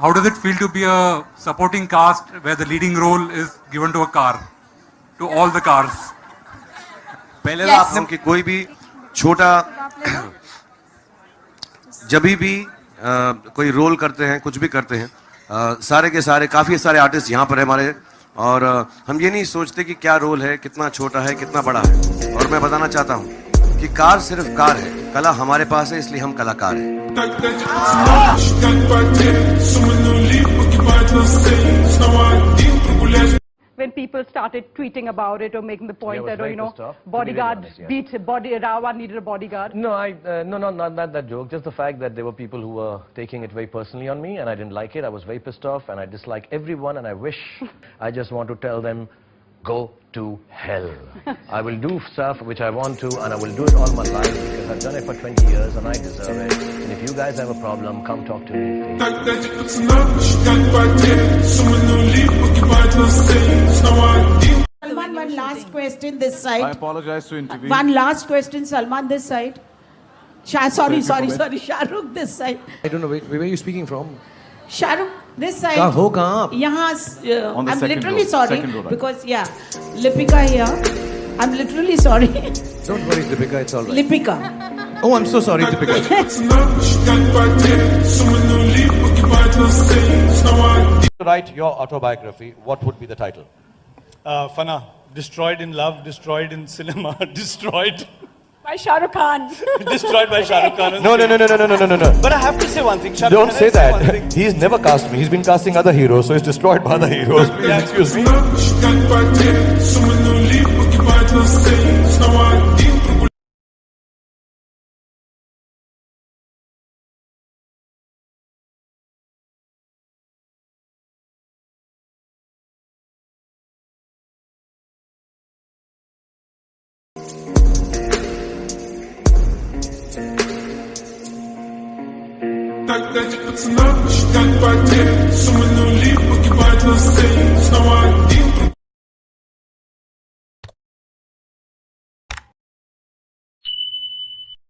how does it feel to be a supporting cast where the leading role is given to a car, to all the cars? पहले तो Yes. आपने कि कोई भी छोटा जब भी अ, कोई रोल करते हैं कुछ भी करते हैं अ, सारे के सारे काफ़ी सारे आर्टिस्ट यहाँ पर है हमारे और अ, हम ये नहीं सोचते कि क्या रोल है कितना छोटा है कितना बड़ा है और मैं बताना चाहता हूँ कि कार सिर्फ़ कार है कला हमारे पास है इसलिए हम कलाकार हैं When people started tweeting about it or making the point yeah, that, oh, you know, off. bodyguard honest, yeah. beat, body, Rawa needed a bodyguard. No, I, uh, no, no, not, not that joke. Just the fact that there were people who were taking it very personally on me and I didn't like it. I was very pissed off and I dislike everyone and I wish I just want to tell them, go to hell. I will do stuff which I want to and I will do it all my life because I've done it for 20 years and I deserve it. And if you guys have a problem, come talk to me. Salman, one last question this side. I apologize to interview. One last question, Salman, this side. Shah, sorry, sorry, sorry, Shahrukh this side. I don't know, where where are you speaking from? Shahrukh this side. Yeah, हो uh, I'm literally row, sorry row, because yeah, Lipika here. I'm literally sorry. Don't worry, Lipika, it's all right. Lipika. Oh, I'm so sorry, Lipika. write your autobiography. What would be the title? Uh, Fana. Destroyed in love, destroyed in cinema, destroyed. By Shah Rukh Khan. destroyed by Shah Rukh Khan. No, no, no, no, no, no, no, no, no. But I have to say one thing. Shah Don't Khan, say that. thing. He's never cast me. He's been casting other heroes, so he's destroyed by other heroes. Please excuse me. Дать пацанам считать потери. Суммы